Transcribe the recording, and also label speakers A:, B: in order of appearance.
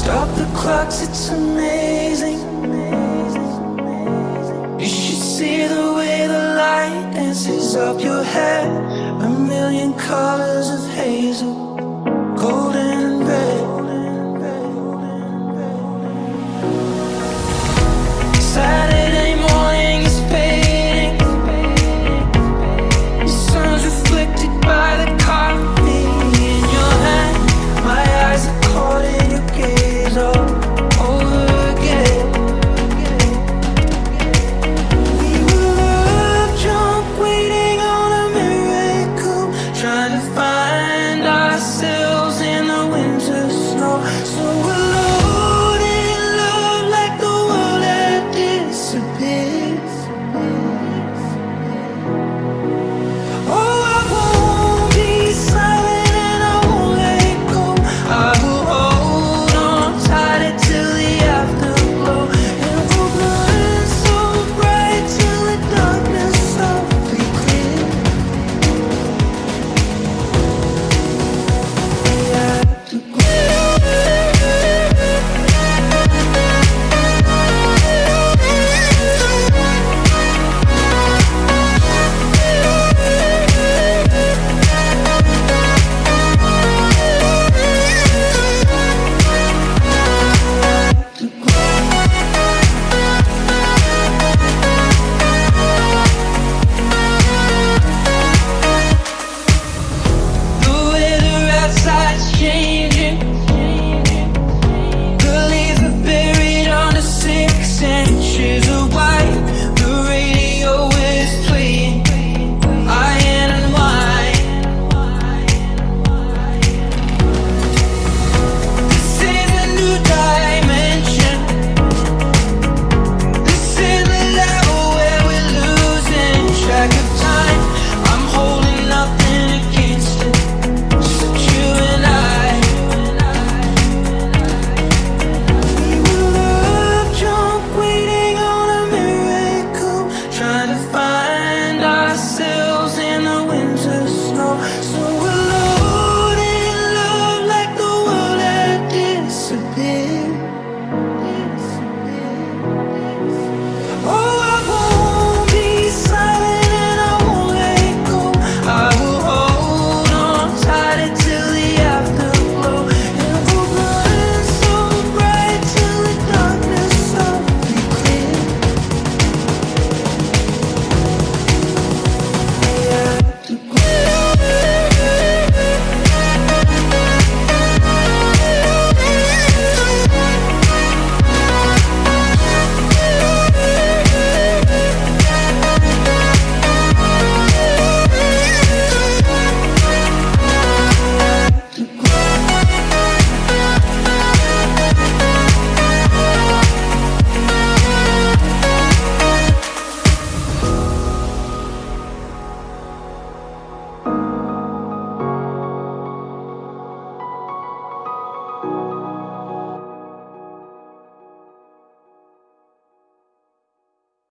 A: Stop the clocks, it's amazing. You should see the way the light dances up your head, A million colors of hazel.